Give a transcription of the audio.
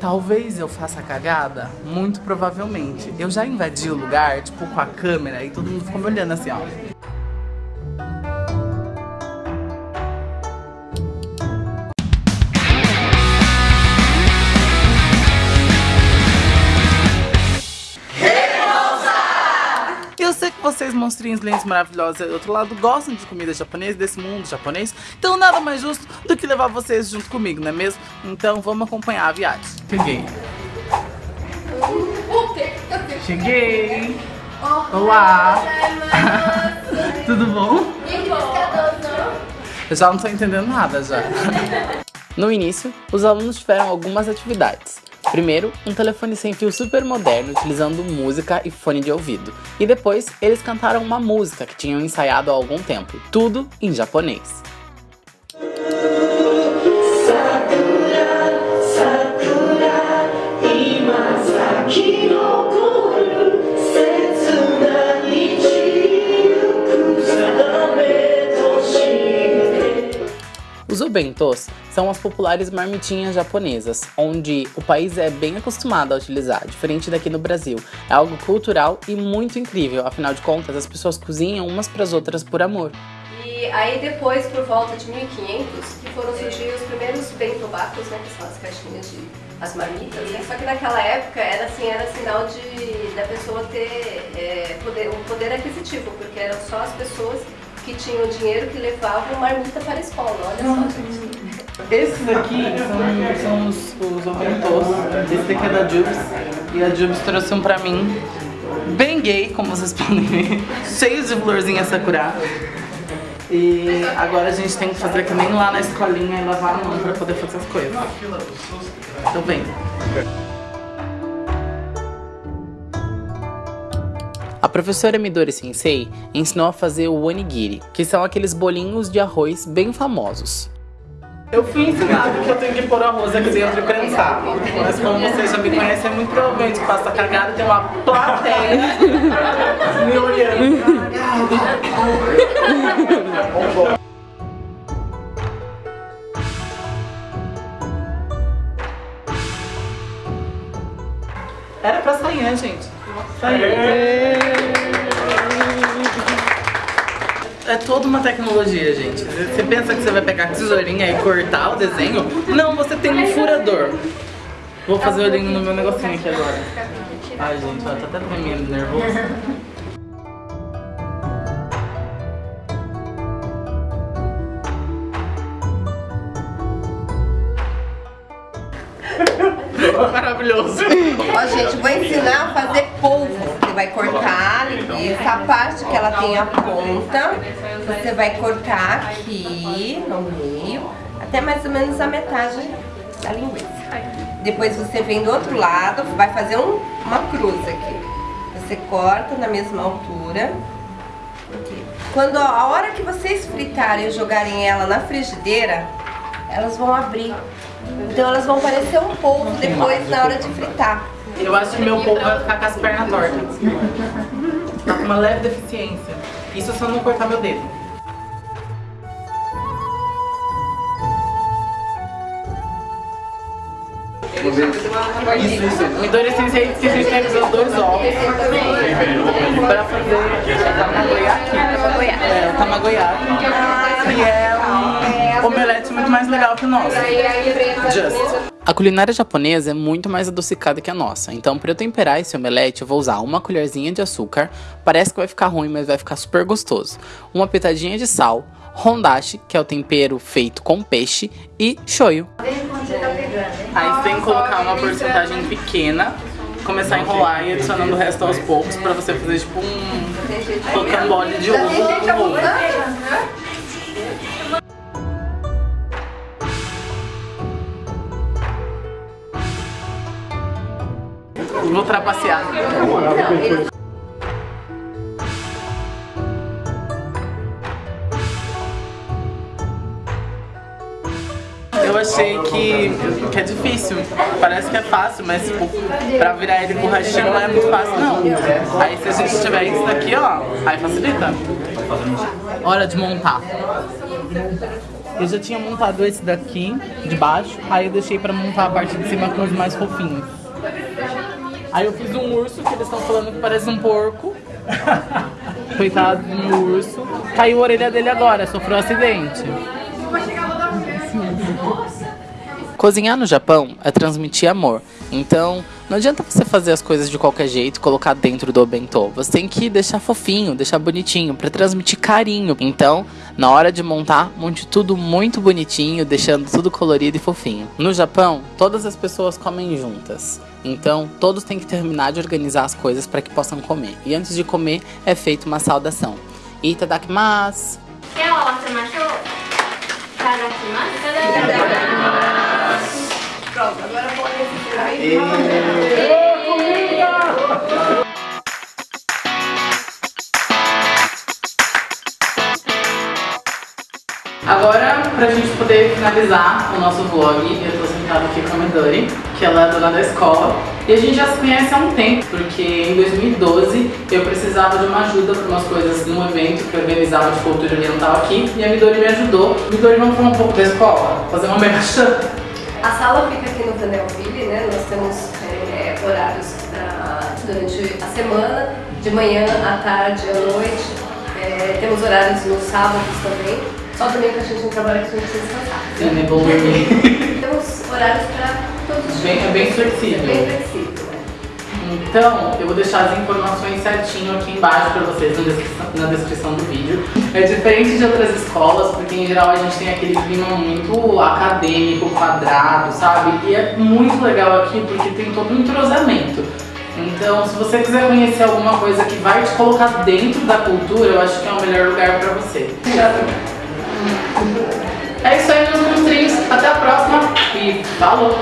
Talvez eu faça cagada? Muito provavelmente. Eu já invadi o lugar, tipo, com a câmera e todo mundo ficou me olhando assim, ó. Vocês, monstrinhos lindos, maravilhosos do outro lado, gostam de comida japonesa, desse mundo japonês. Então nada mais justo do que levar vocês junto comigo, não é mesmo? Então vamos acompanhar a viagem. Cheguei. Cheguei. Olá. Tudo bom? Eu já não tô entendendo nada já. No início, os alunos tiveram algumas atividades. Primeiro, um telefone sem fio super moderno, utilizando música e fone de ouvido. E depois, eles cantaram uma música que tinham ensaiado há algum tempo, tudo em japonês. Os obentos são as populares marmitinhas japonesas, onde o país é bem acostumado a utilizar, diferente daqui no Brasil. É algo cultural e muito incrível, afinal de contas, as pessoas cozinham umas para as outras por amor. E aí depois, por volta de 1500, que foram surgir os primeiros bentobacos, né, que são as caixinhas de as marmitas, né? Só que naquela época era assim, era sinal de da pessoa ter é, poder, um poder aquisitivo, porque eram só as pessoas que tinham dinheiro que levavam marmita para a escola, olha só, gente. Esses aqui são, são os, os. Esse daqui é da Jubes. E a Jubes trouxe um pra mim. Bem gay, como vocês podem ver. Cheio de florzinha sakura. E agora a gente tem que fazer que nem lá na escolinha e lavar a mão pra poder fazer as coisas. Então vem. A professora Midori Sensei ensinou a fazer o onigiri, que são aqueles bolinhos de arroz bem famosos. Eu fui ensinado que eu tenho que pôr arroz aqui dentro e prensar. Mas como vocês já me conhecem, muito provavelmente que passa cagada e tem uma plateia me olhando. Era pra sair, né, gente? Sair. É toda uma tecnologia, gente. Você pensa que você vai pegar a tesourinha e cortar o desenho? Não, você tem um furador. Vou fazer o olhinho no meu negocinho aqui agora. Ai, gente, ó, tô até tremendo, nervoso. Maravilhoso. Ó, gente, vou ensinar a fazer polvo. Você vai cortar essa parte que ela tem a ponta. Você vai cortar aqui no meio, até mais ou menos a metade da linguiça. Depois você vem do outro lado, vai fazer um, uma cruz aqui. Você corta na mesma altura. Quando a hora que vocês fritarem e jogarem ela na frigideira, elas vão abrir. Então elas vão parecer um polvo depois na hora de fritar. Eu acho que meu povo vai ficar com as pernas tortas. Tá uma leve deficiência. Isso se eu não cortar meu dedo. Isso, isso. Midori Sensei que usar dois ovos pra fazer tamagoyaki. É, o tamagoyaki. Que é um omelete muito mais legal que o nosso. Just. A culinária japonesa é muito mais adocicada que a nossa, então para eu temperar esse omelete eu vou usar uma colherzinha de açúcar, parece que vai ficar ruim, mas vai ficar super gostoso, uma pitadinha de sal, hondashi, que é o tempero feito com peixe, e shoyu. Aí você tem que colocar uma porcentagem pequena, começar a enrolar e adicionando o resto aos poucos pra você fazer tipo um rocambole de ovo com ovo. Eu achei que, que é difícil. Parece que é fácil, mas tipo, pra virar ele borrachinho não é muito fácil, não. Aí se a gente tiver isso daqui, ó, aí facilita. Hora de montar. Eu já tinha montado esse daqui, de baixo, aí eu deixei pra montar a parte de cima com os mais fofinhos. Aí eu fiz um urso, que eles estão falando que parece um porco. Coitado do urso. Caiu a orelha dele agora, sofreu um acidente. Cozinhar no Japão é transmitir amor. Então, não adianta você fazer as coisas de qualquer jeito, colocar dentro do bentô. Você tem que deixar fofinho, deixar bonitinho, para transmitir carinho. Então, na hora de montar, monte tudo muito bonitinho, deixando tudo colorido e fofinho. No Japão, todas as pessoas comem juntas. Então, todos têm que terminar de organizar as coisas para que possam comer. E antes de comer, é feita uma saudação. Itadakimasu! Pronto, Agora, pra gente poder finalizar o nosso vlog, eu tô sentada aqui com a Midori, que ela é dona da escola. E a gente já se conhece há um tempo, porque em 2012 eu precisava de uma ajuda para umas coisas num evento que eu organizava de cultura oriental aqui. E a Midori me ajudou. Midori, vamos falar um pouco da escola? Fazer uma merchan? A sala fica aqui no Vanelville, né? Nós temos é, horários pra, durante a semana, de manhã, à tarde, à noite. É, temos horários nos sábados também. Só também que a gente não trabalha que a gente precisa descansar. Sim, é bom dormir. Temos horários para todos os Bem- dias. é bem flexível. É bem flexível, né? Então, eu vou deixar as informações certinho aqui embaixo para vocês na descrição, na descrição do vídeo. É diferente de outras escolas, porque em geral a gente tem aquele clima muito acadêmico, quadrado, sabe? E é muito legal aqui porque tem todo um entrosamento. Então, se você quiser conhecer alguma coisa que vai te colocar dentro da cultura, eu acho que é o melhor lugar para você. É isso aí, meus monstrinhos. Até a próxima e falou!